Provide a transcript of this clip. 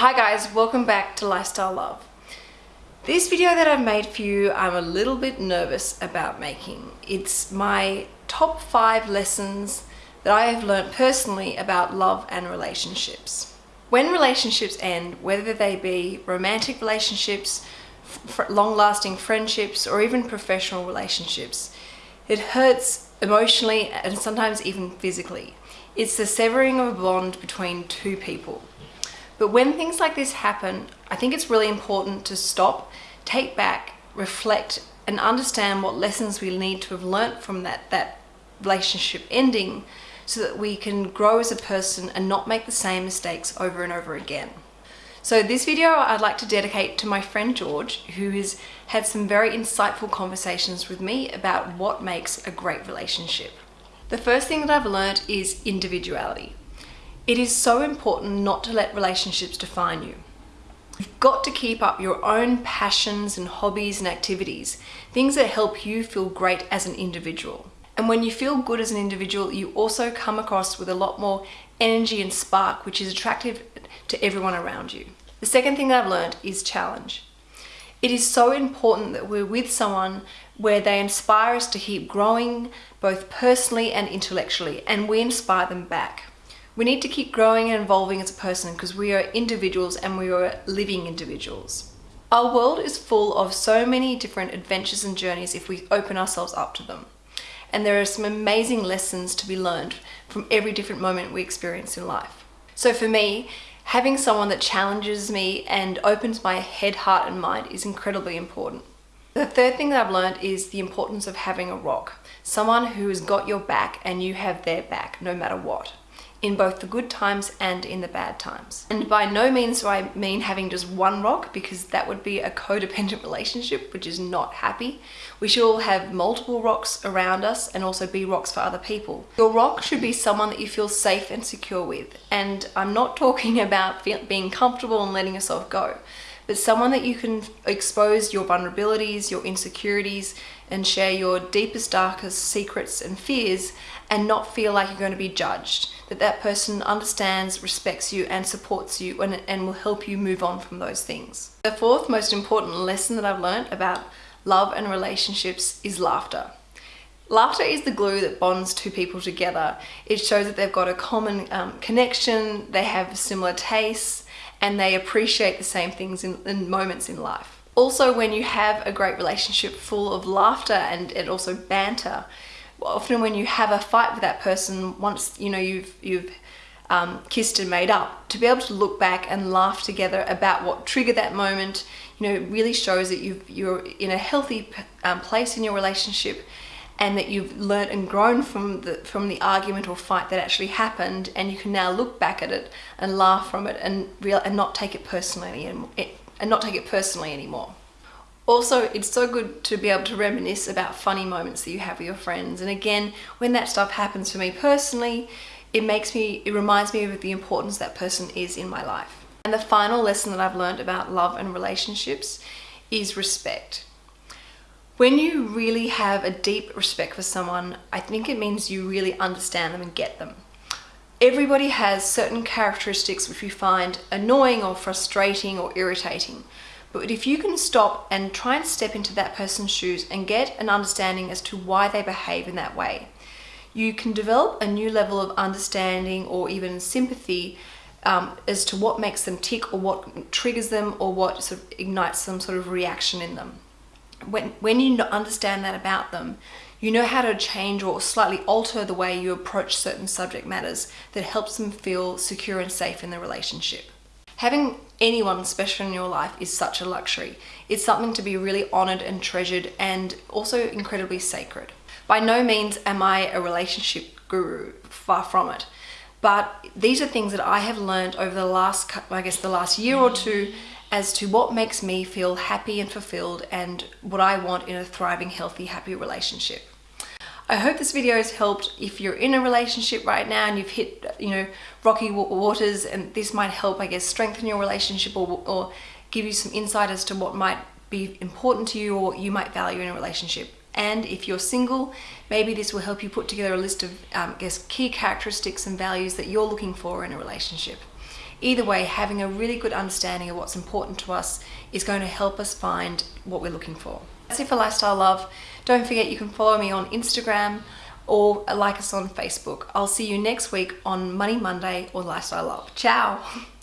Hi guys, welcome back to Lifestyle Love. This video that I've made for you, I'm a little bit nervous about making. It's my top five lessons that I have learned personally about love and relationships. When relationships end, whether they be romantic relationships, long-lasting friendships, or even professional relationships, it hurts emotionally and sometimes even physically. It's the severing of a bond between two people. But when things like this happen, I think it's really important to stop, take back, reflect, and understand what lessons we need to have learnt from that, that relationship ending so that we can grow as a person and not make the same mistakes over and over again. So this video I'd like to dedicate to my friend George, who has had some very insightful conversations with me about what makes a great relationship. The first thing that I've learned is individuality. It is so important not to let relationships define you. You've got to keep up your own passions and hobbies and activities, things that help you feel great as an individual. And when you feel good as an individual, you also come across with a lot more energy and spark, which is attractive to everyone around you. The second thing I've learned is challenge. It is so important that we're with someone where they inspire us to keep growing both personally and intellectually, and we inspire them back. We need to keep growing and evolving as a person because we are individuals and we are living individuals. Our world is full of so many different adventures and journeys if we open ourselves up to them. And there are some amazing lessons to be learned from every different moment we experience in life. So for me, having someone that challenges me and opens my head, heart and mind is incredibly important. The third thing that I've learned is the importance of having a rock. Someone who has got your back and you have their back no matter what in both the good times and in the bad times. And by no means do I mean having just one rock because that would be a codependent relationship which is not happy. We should all have multiple rocks around us and also be rocks for other people. Your rock should be someone that you feel safe and secure with and I'm not talking about being comfortable and letting yourself go but someone that you can expose your vulnerabilities, your insecurities, and share your deepest, darkest secrets and fears and not feel like you're going to be judged. That that person understands, respects you and supports you and, and will help you move on from those things. The fourth most important lesson that I've learned about love and relationships is laughter. Laughter is the glue that bonds two people together. It shows that they've got a common um, connection, they have similar tastes, and they appreciate the same things in, in moments in life. Also, when you have a great relationship full of laughter and, and also banter, often when you have a fight with that person, once you know you've you've um, kissed and made up, to be able to look back and laugh together about what triggered that moment, you know, really shows that you you're in a healthy um, place in your relationship and that you've learned and grown from the from the argument or fight that actually happened and you can now look back at it and laugh from it and real and not take it personally and, eh, and not take it personally anymore. Also, it's so good to be able to reminisce about funny moments that you have with your friends. And again, when that stuff happens for me personally, it makes me, it reminds me of the importance that person is in my life. And the final lesson that I've learned about love and relationships is respect. When you really have a deep respect for someone, I think it means you really understand them and get them. Everybody has certain characteristics which we find annoying or frustrating or irritating. But if you can stop and try and step into that person's shoes and get an understanding as to why they behave in that way, you can develop a new level of understanding or even sympathy um, as to what makes them tick or what triggers them or what sort of ignites some sort of reaction in them when, when you understand that about them, you know how to change or slightly alter the way you approach certain subject matters that helps them feel secure and safe in the relationship. Having anyone special in your life is such a luxury. It's something to be really honored and treasured and also incredibly sacred. By no means am I a relationship guru, far from it. But these are things that I have learned over the last, I guess the last year or two as to what makes me feel happy and fulfilled and what I want in a thriving, healthy, happy relationship. I hope this video has helped if you're in a relationship right now and you've hit, you know, rocky waters and this might help, I guess, strengthen your relationship or, or give you some insight as to what might be important to you or you might value in a relationship. And if you're single, maybe this will help you put together a list of, um, I guess, key characteristics and values that you're looking for in a relationship. Either way, having a really good understanding of what's important to us is going to help us find what we're looking for. That's it for Lifestyle Love. Don't forget you can follow me on Instagram or like us on Facebook. I'll see you next week on Money Monday or Lifestyle Love. Ciao!